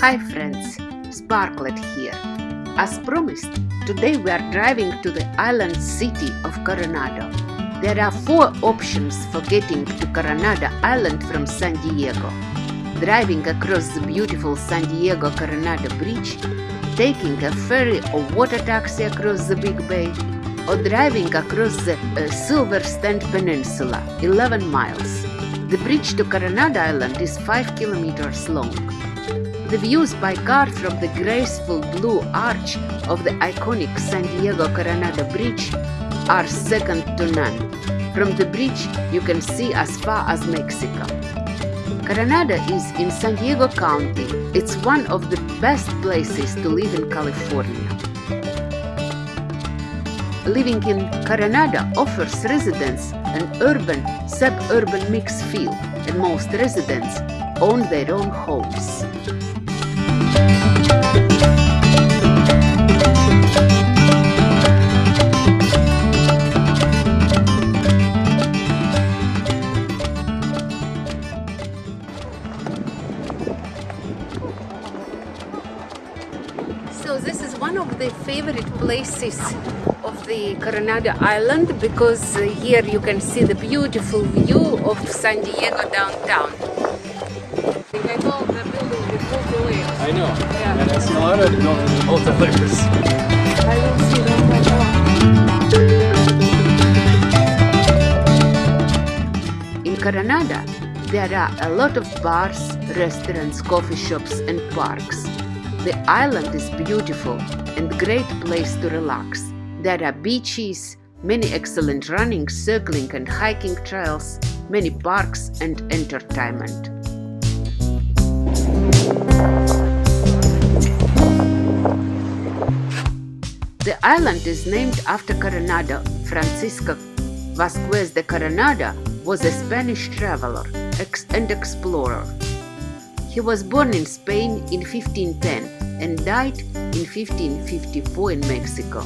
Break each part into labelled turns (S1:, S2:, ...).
S1: Hi friends, Sparklet here. As promised, today we are driving to the island city of Coronado. There are four options for getting to Coronado Island from San Diego. Driving across the beautiful San Diego Coronado Bridge, taking a ferry or water taxi across the Big Bay, or driving across the uh, Silver Strand Peninsula, 11 miles. The bridge to Coronado Island is 5 kilometers long. The views by car from the graceful blue arch of the iconic San Diego Coronado Bridge are second to none. From the bridge, you can see as far as Mexico. Coronado is in San Diego County. It's one of the best places to live in California. Living in Coronado offers residents an urban suburban mix feel, and most residents own their own homes. Favorite places of the Coronado Island because uh, here you can see the beautiful view of San Diego downtown.
S2: I thought the building away.
S3: I know.
S2: Yeah.
S3: And Escalada to go to the multi-layers.
S2: I will see them right.
S1: In Coronado, there are a lot of bars, restaurants, coffee shops and parks. The island is beautiful and great place to relax. There are beaches, many excellent running, circling and hiking trails, many parks and entertainment. The island is named after Coronado. Francisco Vasquez de Coronado was a Spanish traveler and explorer. He was born in Spain in 1510 and died in 1554 in Mexico.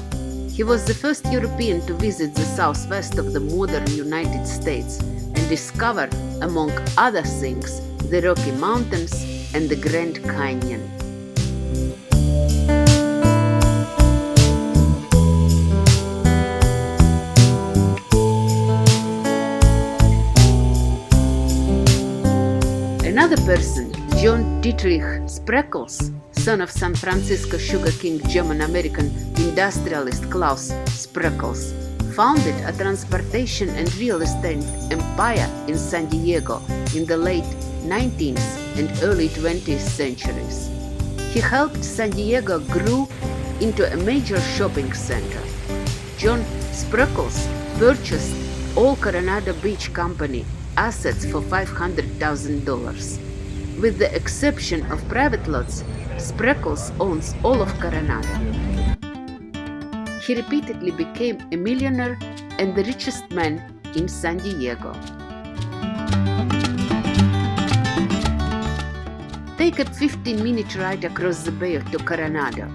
S1: He was the first European to visit the southwest of the modern United States and discover, among other things, the Rocky Mountains and the Grand Canyon. Another person, John Dietrich Spreckels, son of San Francisco Sugar King German American industrialist Claus Spreckels, founded a transportation and real estate empire in San Diego in the late 19th and early 20th centuries. He helped San Diego grow into a major shopping center. John Spreckels purchased all Coronado Beach Company assets for $500,000. With the exception of private lots, Spreckels owns all of Coronado. He repeatedly became a millionaire and the richest man in San Diego. Take a 15 minute ride across the bay to Coronado.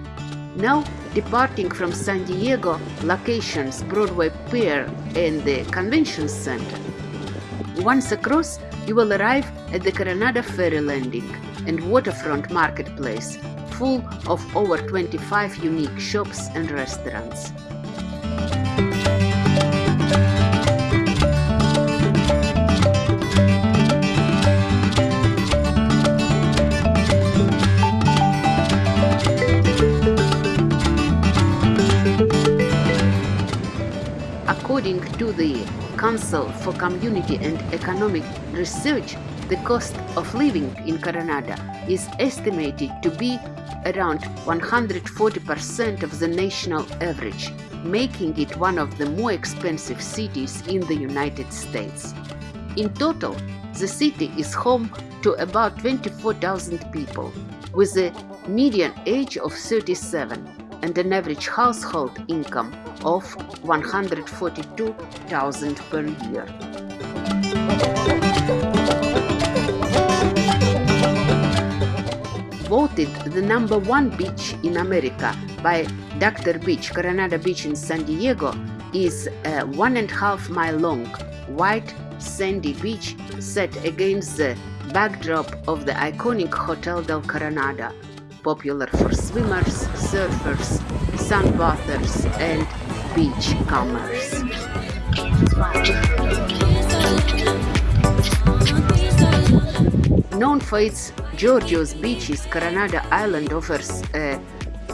S1: Now, departing from San Diego locations Broadway Pier and the Convention Center. Once across, you will arrive at the Coronado Ferry Landing and waterfront marketplace, full of over 25 unique shops and restaurants. According to the Council for Community and Economic Research, the cost of living in Coronado is estimated to be around 140% of the national average, making it one of the more expensive cities in the United States. In total, the city is home to about 24,000 people, with a median age of 37 and an average household income of 142,000 per year. Voted the number one beach in America by Dr. Beach, Coronado Beach in San Diego, is a one and a half mile long, white, sandy beach set against the backdrop of the iconic Hotel del Coronado, popular for swimmers, surfers, sunbathers, and beach comers. Known for its Giorgio's beaches, Coronado Island offers uh,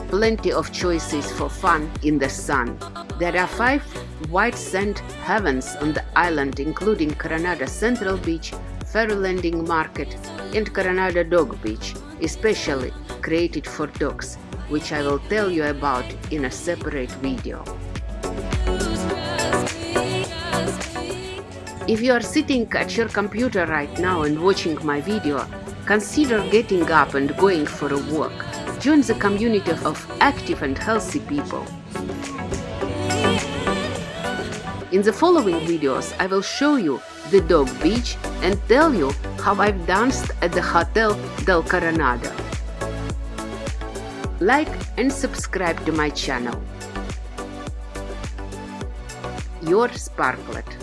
S1: plenty of choices for fun in the sun. There are five white sand heavens on the island including Coronado Central Beach, Ferry Landing Market and Coronado Dog Beach, especially created for dogs, which I will tell you about in a separate video. If you are sitting at your computer right now and watching my video, consider getting up and going for a walk. Join the community of active and healthy people. In the following videos, I will show you the dog beach and tell you how I've danced at the Hotel del Coronado. Like and subscribe to my channel. Your Sparklet.